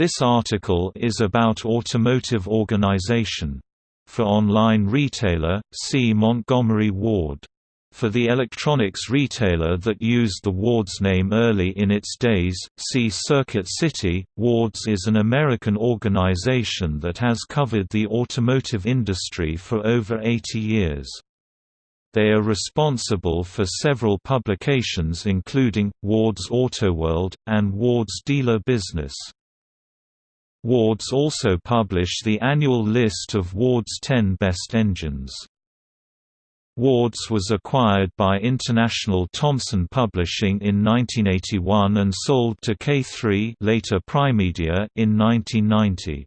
This article is about automotive organization. For online retailer, see Montgomery Ward. For the electronics retailer that used the Ward's name early in its days, see Circuit City. Ward's is an American organization that has covered the automotive industry for over 80 years. They are responsible for several publications including, Ward's Autoworld, and Ward's Dealer Business. Wards also publish the annual list of Ward's 10 best engines. Wards was acquired by International Thomson Publishing in 1981 and sold to K3 later Primedia in 1990.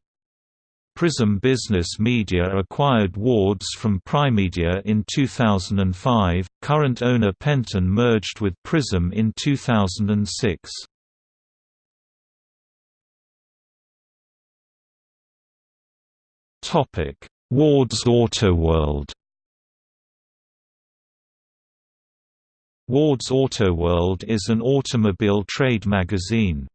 Prism Business Media acquired Wards from Primedia in 2005. Current owner Penton merged with Prism in 2006. Topic: Ward's Autoworld. Ward's Autoworld is an automobile trade magazine.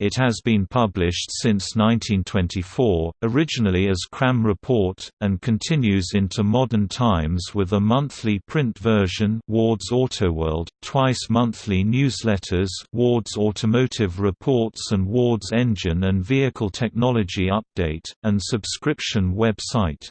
It has been published since 1924, originally as Cram Report, and continues into modern times with a monthly print version Ward's Autoworld, twice monthly newsletters Ward's Automotive Reports and Ward's Engine and Vehicle Technology Update, and subscription website.